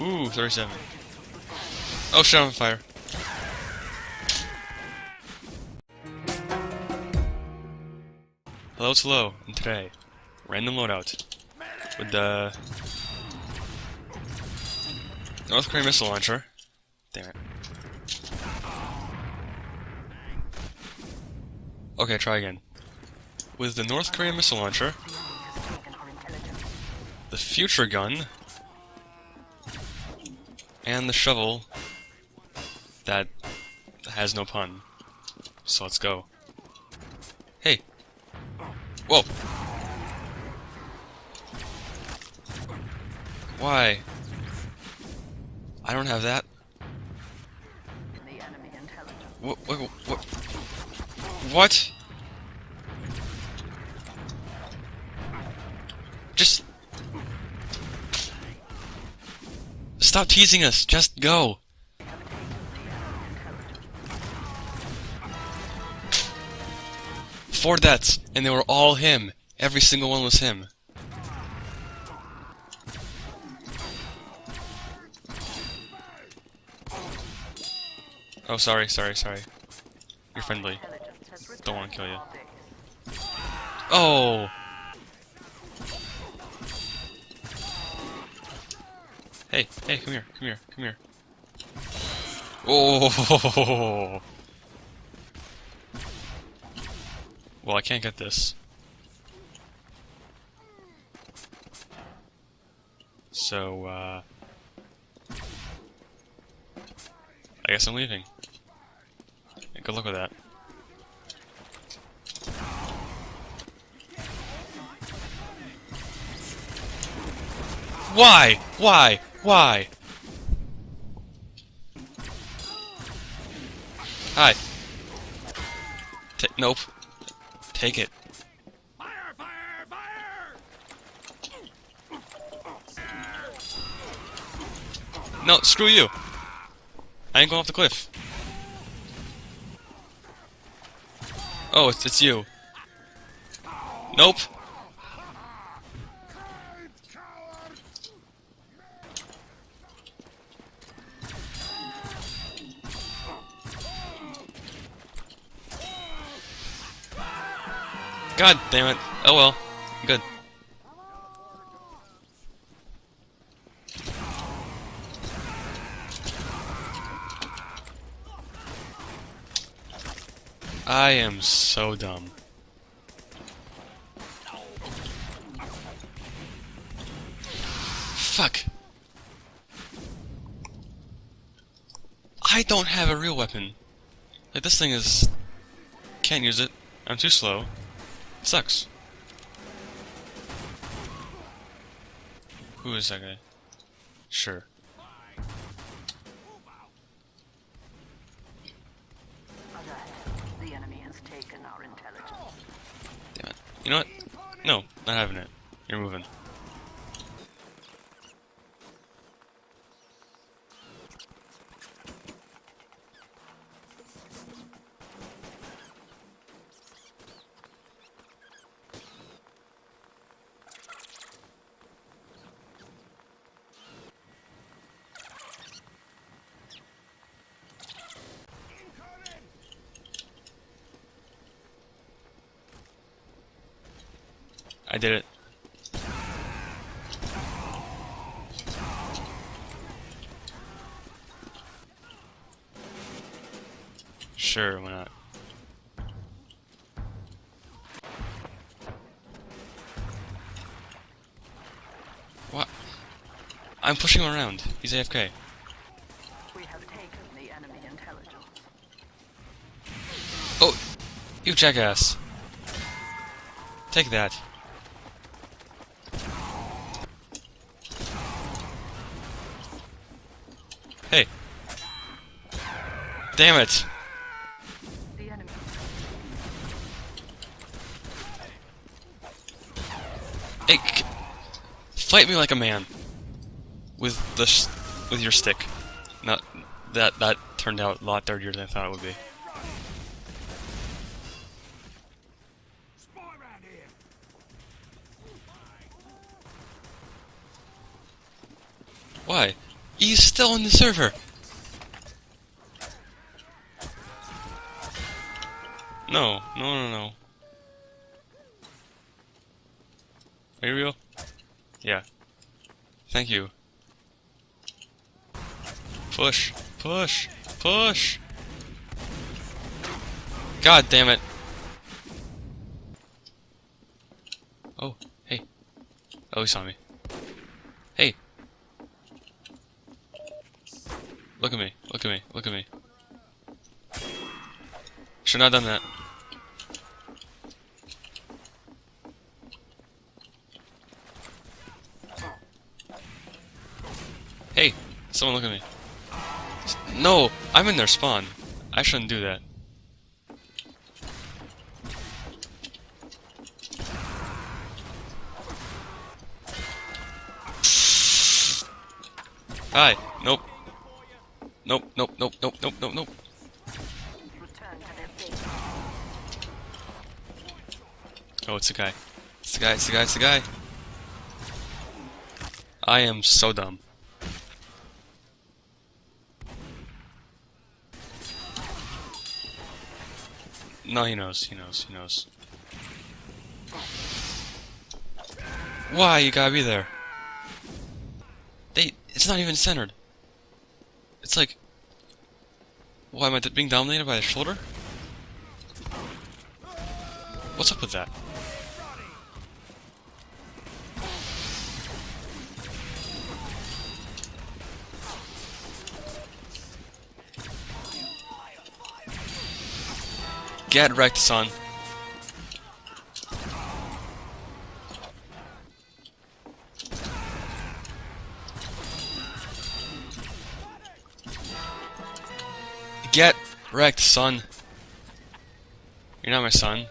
Ooh, 37. Oh shit, I'm on fire. Hello, Hello, and today, random loadout with the North Korean missile launcher. Damn it. Okay, try again. With the North Korean missile launcher, the future gun, and the shovel that has no pun. So let's go. Hey! Whoa! Why? I don't have that. What? What? What? What? Just stop teasing us. Just go. Four deaths, and they were all him. Every single one was him. Oh, sorry, sorry, sorry. You're friendly. Don't want to kill you. Oh! Hey, hey, come here, come here, come here. Oh! Well, I can't get this. So, uh... I guess I'm leaving. Good luck with that. Why? Why? Why? Hi. T nope. Take it. Fire! Fire! Fire! No, screw you. I ain't going off the cliff. Oh, it's, it's you. Nope. God damn it. Oh well. Good. I am so dumb. Fuck. I don't have a real weapon. Like, this thing is... Can't use it. I'm too slow. Sucks. Who is that guy? Sure. The enemy has taken our intelligence. Damn it. You know what? No, not having it. You're moving. I did it. Sure, why not? What? I'm pushing him around. He's AFK. We have taken the enemy intelligence. Oh! You jackass! Take that. Hey. Damn it! Hey, fight me like a man. With the with your stick. Not that that turned out a lot dirtier than I thought it would be. Why? He's still on the server. No, no, no, no. Are you real? Yeah. Thank you. Push, push, push. God damn it. Oh, hey. Oh, he saw me. Hey. Look at me, look at me, look at me. Should not done that. Hey, someone look at me. No, I'm in their spawn. I shouldn't do that. Hi. Nope. Nope, nope, nope, nope, nope, nope, nope. Return to their base. Oh, it's a guy. It's the guy, it's the guy, it's the guy. I am so dumb. No, he knows, he knows, he knows. Why you gotta be there? They, it's not even centered. It's like, why am I being dominated by the shoulder? What's up with that? Get wrecked, son. Get wrecked, son. You're not my son.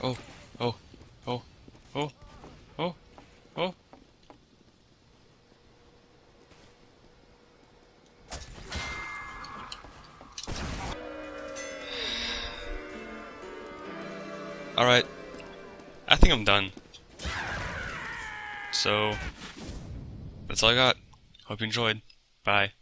Oh, oh, oh, oh, oh, oh. Alright. I think I'm done. So, that's all I got. Hope you enjoyed. Bye.